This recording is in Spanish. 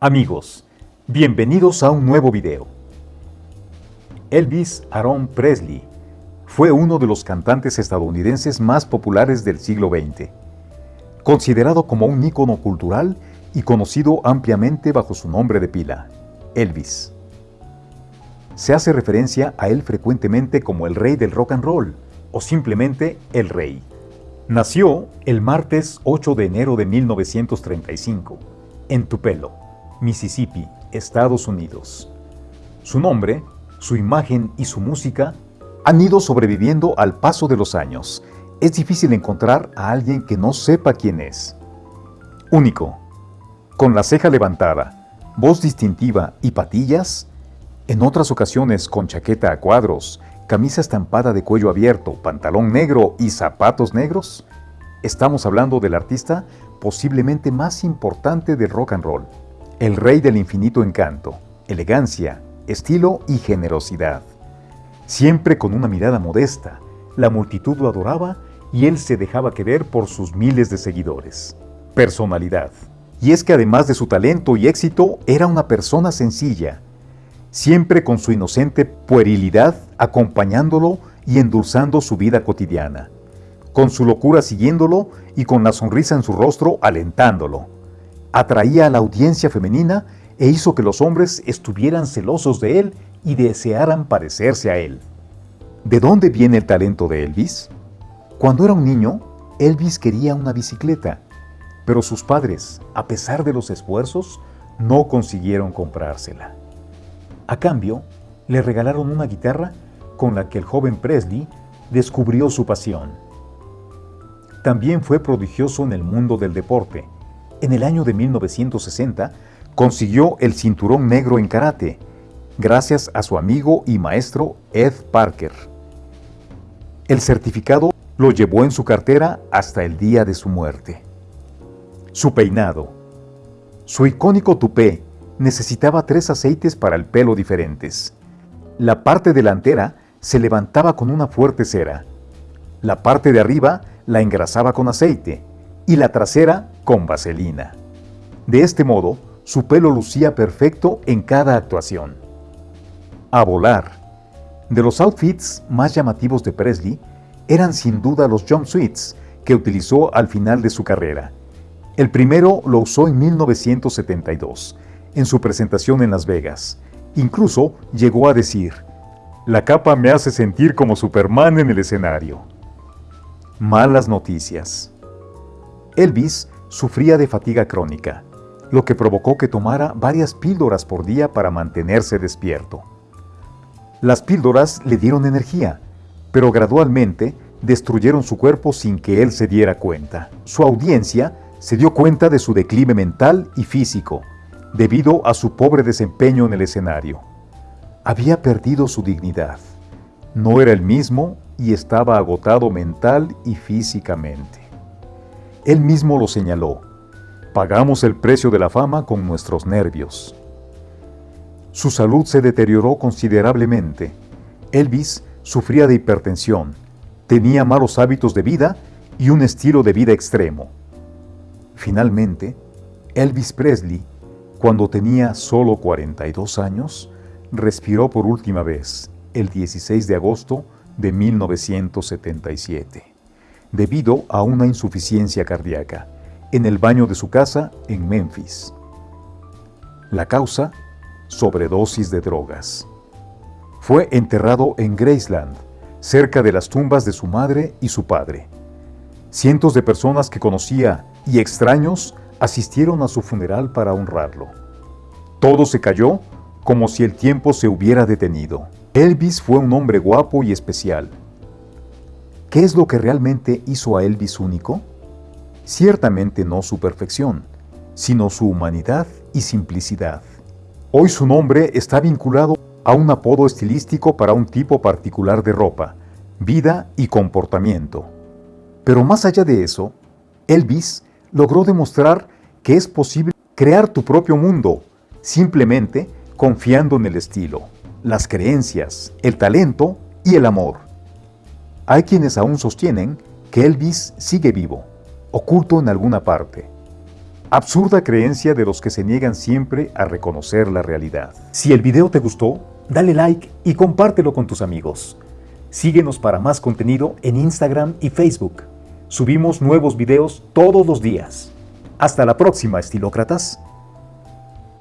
Amigos, bienvenidos a un nuevo video. Elvis Aaron Presley fue uno de los cantantes estadounidenses más populares del siglo XX, considerado como un ícono cultural y conocido ampliamente bajo su nombre de pila, Elvis. Se hace referencia a él frecuentemente como el rey del rock and roll o simplemente el rey. Nació el martes 8 de enero de 1935 en Tupelo, Mississippi, Estados Unidos. Su nombre, su imagen y su música han ido sobreviviendo al paso de los años. Es difícil encontrar a alguien que no sepa quién es. Único, con la ceja levantada, voz distintiva y patillas, en otras ocasiones con chaqueta a cuadros, camisa estampada de cuello abierto, pantalón negro y zapatos negros, estamos hablando del artista posiblemente más importante del rock and roll, el rey del infinito encanto, elegancia, estilo y generosidad. Siempre con una mirada modesta, la multitud lo adoraba y él se dejaba querer por sus miles de seguidores. Personalidad. Y es que además de su talento y éxito, era una persona sencilla, siempre con su inocente puerilidad acompañándolo y endulzando su vida cotidiana, con su locura siguiéndolo y con la sonrisa en su rostro alentándolo. Atraía a la audiencia femenina e hizo que los hombres estuvieran celosos de él y desearan parecerse a él. ¿De dónde viene el talento de Elvis? Cuando era un niño, Elvis quería una bicicleta pero sus padres, a pesar de los esfuerzos, no consiguieron comprársela. A cambio, le regalaron una guitarra con la que el joven Presley descubrió su pasión. También fue prodigioso en el mundo del deporte. En el año de 1960 consiguió el cinturón negro en karate, gracias a su amigo y maestro Ed Parker. El certificado lo llevó en su cartera hasta el día de su muerte. Su peinado. Su icónico tupé necesitaba tres aceites para el pelo diferentes. La parte delantera se levantaba con una fuerte cera. La parte de arriba la engrasaba con aceite y la trasera con vaselina. De este modo, su pelo lucía perfecto en cada actuación. A volar. De los outfits más llamativos de Presley eran sin duda los jumpsuits que utilizó al final de su carrera el primero lo usó en 1972, en su presentación en Las Vegas. Incluso llegó a decir, la capa me hace sentir como Superman en el escenario. Malas noticias. Elvis sufría de fatiga crónica, lo que provocó que tomara varias píldoras por día para mantenerse despierto. Las píldoras le dieron energía, pero gradualmente destruyeron su cuerpo sin que él se diera cuenta. Su audiencia se dio cuenta de su declive mental y físico, debido a su pobre desempeño en el escenario. Había perdido su dignidad. No era el mismo y estaba agotado mental y físicamente. Él mismo lo señaló. Pagamos el precio de la fama con nuestros nervios. Su salud se deterioró considerablemente. Elvis sufría de hipertensión, tenía malos hábitos de vida y un estilo de vida extremo. Finalmente, Elvis Presley, cuando tenía solo 42 años, respiró por última vez el 16 de agosto de 1977, debido a una insuficiencia cardíaca, en el baño de su casa en Memphis. La causa, sobredosis de drogas. Fue enterrado en Graceland, cerca de las tumbas de su madre y su padre. Cientos de personas que conocía y extraños asistieron a su funeral para honrarlo. Todo se cayó como si el tiempo se hubiera detenido. Elvis fue un hombre guapo y especial. ¿Qué es lo que realmente hizo a Elvis único? Ciertamente no su perfección, sino su humanidad y simplicidad. Hoy su nombre está vinculado a un apodo estilístico para un tipo particular de ropa, vida y comportamiento. Pero más allá de eso, Elvis logró demostrar que es posible crear tu propio mundo, simplemente confiando en el estilo, las creencias, el talento y el amor. Hay quienes aún sostienen que Elvis sigue vivo, oculto en alguna parte. Absurda creencia de los que se niegan siempre a reconocer la realidad. Si el video te gustó, dale like y compártelo con tus amigos. Síguenos para más contenido en Instagram y Facebook. Subimos nuevos videos todos los días. Hasta la próxima, estilócratas.